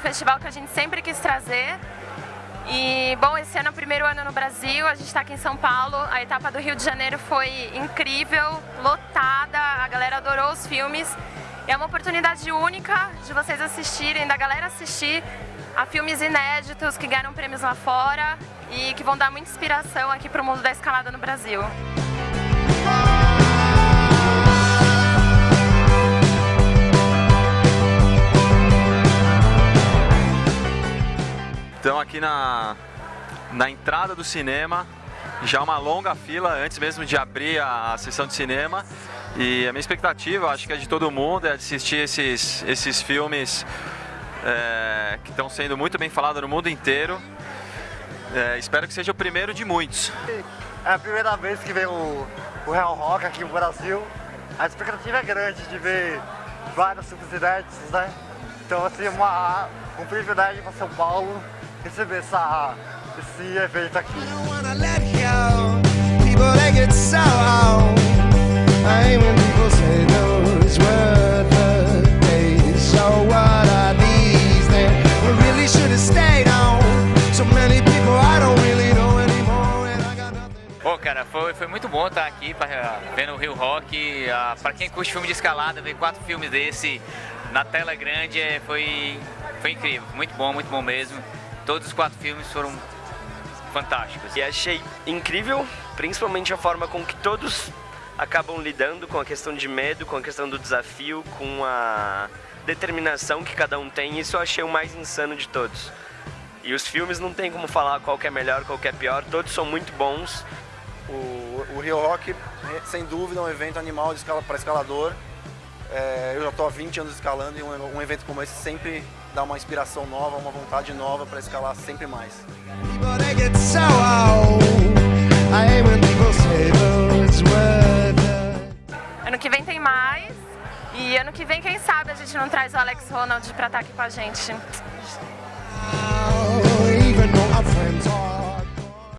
festival que a gente sempre quis trazer. E, bom, esse ano é o primeiro ano no Brasil, a gente está aqui em São Paulo. A etapa do Rio de Janeiro foi incrível, lotada, a galera adorou os filmes. É uma oportunidade única de vocês assistirem, da galera assistir a filmes inéditos que ganham prêmios lá fora e que vão dar muita inspiração aqui para o mundo da escalada no Brasil. Aqui na, na entrada do cinema, já uma longa fila antes mesmo de abrir a, a sessão de cinema. E a minha expectativa, acho que é de todo mundo, é assistir esses, esses filmes é, que estão sendo muito bem falados no mundo inteiro. É, espero que seja o primeiro de muitos. É a primeira vez que vem o, o Real Rock aqui no Brasil. A expectativa é grande de ver filmes inéditos, né? Então, assim, uma, um privilégio para São Paulo receber essa, esse evento aqui. Pô, cara, foi, foi muito bom estar aqui pra, vendo o Rio Rock. Uh, pra quem curte filme de escalada, ver quatro filmes desse na tela grande é, foi, foi incrível. Muito bom, muito bom mesmo. Todos os quatro filmes foram fantásticos. E achei incrível, principalmente a forma com que todos acabam lidando com a questão de medo, com a questão do desafio, com a determinação que cada um tem. Isso eu achei o mais insano de todos. E os filmes não tem como falar qual que é melhor, qual que é pior, todos são muito bons. O, o Rio Rock, sem dúvida, é um evento animal escala, para escalador. É, eu já estou há 20 anos escalando e um, um evento como esse sempre dá uma inspiração nova, uma vontade nova para escalar sempre mais. Ano que vem tem mais. E ano que vem, quem sabe, a gente não traz o Alex Ronald para estar aqui com a gente.